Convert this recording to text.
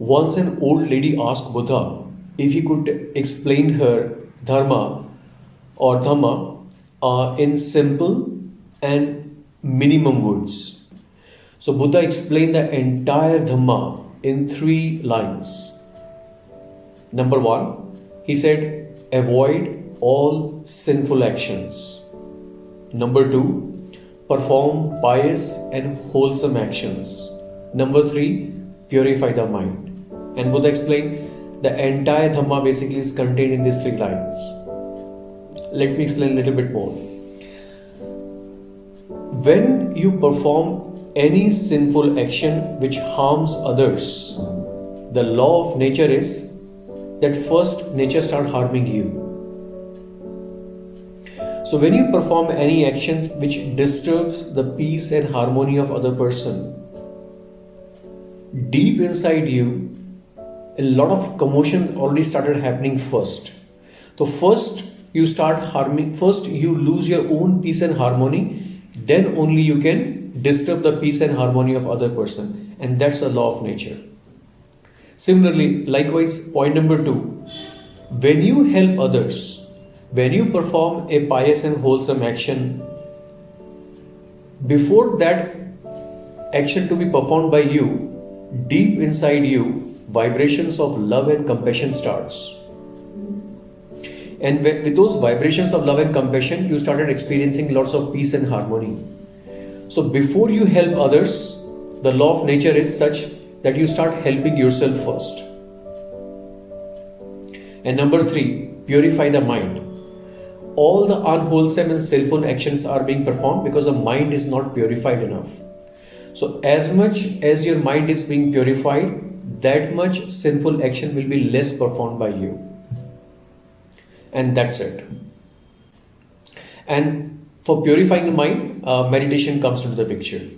Once an old lady asked Buddha if he could explain her dharma or dhamma uh, in simple and minimum words. So Buddha explained the entire dhamma in three lines. Number one, he said, avoid all sinful actions. Number two, perform pious and wholesome actions. Number three, purify the mind. And Buddha explained the entire Dhamma basically is contained in these three lines. Let me explain a little bit more. When you perform any sinful action which harms others, the law of nature is that first nature start harming you. So when you perform any actions which disturbs the peace and harmony of other person, deep inside you a lot of commotion already started happening first. So first you start harming, first you lose your own peace and harmony, then only you can disturb the peace and harmony of other person. And that's a law of nature. Similarly, likewise, point number two, when you help others, when you perform a pious and wholesome action, before that action to be performed by you, deep inside you, vibrations of love and compassion starts. And with those vibrations of love and compassion you started experiencing lots of peace and harmony. So before you help others the law of nature is such that you start helping yourself first. And number 3 purify the mind. All the unwholesome and sinful actions are being performed because the mind is not purified enough. So as much as your mind is being purified that much sinful action will be less performed by you. And that's it. And for purifying the mind, uh, meditation comes into the picture.